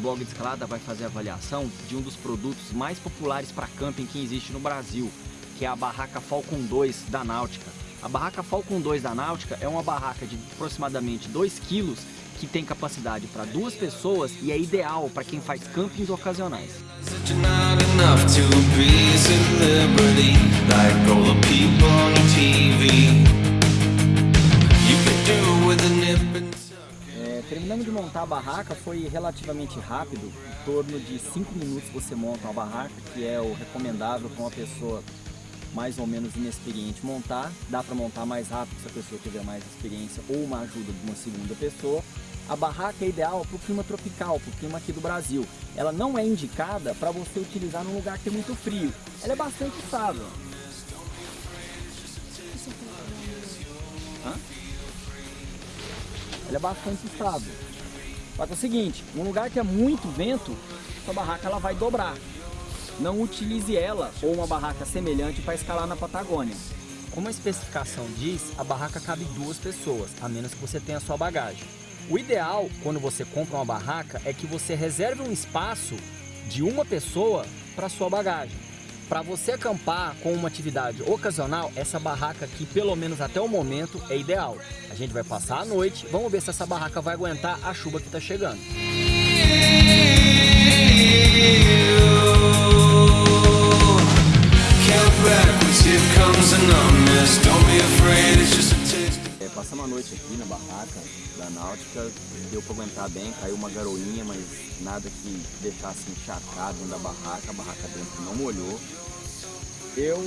blog de escalada vai fazer avaliação de um dos produtos mais populares para camping que existe no Brasil, que é a barraca Falcon 2 da Náutica. A barraca Falcon 2 da Náutica é uma barraca de aproximadamente 2 quilos que tem capacidade para duas pessoas e é ideal para quem faz campings ocasionais. Terminando de montar a barraca foi relativamente rápido, em torno de 5 minutos você monta uma barraca, que é o recomendável para uma pessoa mais ou menos inexperiente montar. Dá para montar mais rápido se a pessoa tiver mais experiência ou uma ajuda de uma segunda pessoa. A barraca é ideal para o clima tropical, para o clima aqui do Brasil. Ela não é indicada para você utilizar num lugar que é muito frio. Ela é bastante estável. Hã? Ela é bastante estável. Só que é o seguinte, num lugar que é muito vento, sua barraca ela vai dobrar não utilize ela ou uma barraca semelhante para escalar na Patagônia. Como a especificação diz, a barraca cabe duas pessoas, a menos que você tenha sua bagagem. O ideal, quando você compra uma barraca, é que você reserve um espaço de uma pessoa para sua bagagem. Para você acampar com uma atividade ocasional, essa barraca aqui, pelo menos até o momento, é ideal. A gente vai passar a noite, vamos ver se essa barraca vai aguentar a chuva que está chegando. Noite aqui na barraca da Náutica, deu para aguentar bem, caiu uma garoinha, mas nada que deixasse encharcado dentro da barraca, a barraca dentro não molhou. Eu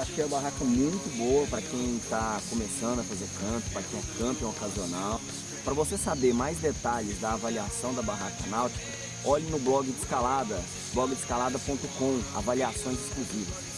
achei a barraca muito boa para quem está começando a fazer campo, para quem é camping ocasional. Para você saber mais detalhes da avaliação da barraca náutica, olhe no blog de escalada, blogdescalada.com, avaliações exclusivas.